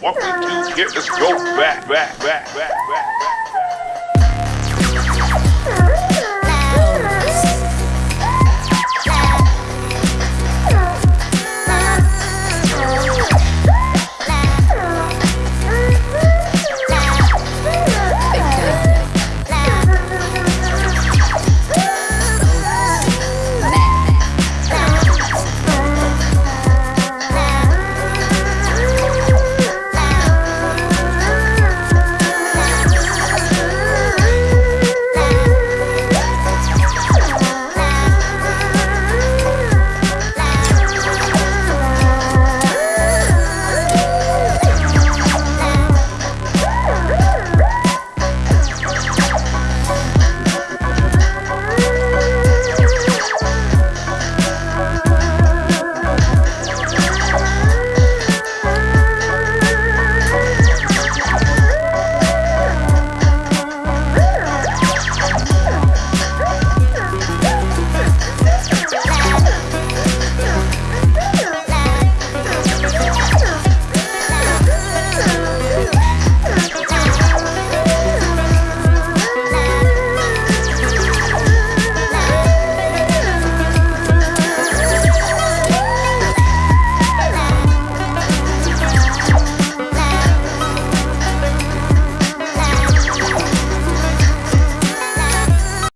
What we do, here is us go back, back, back, back, back.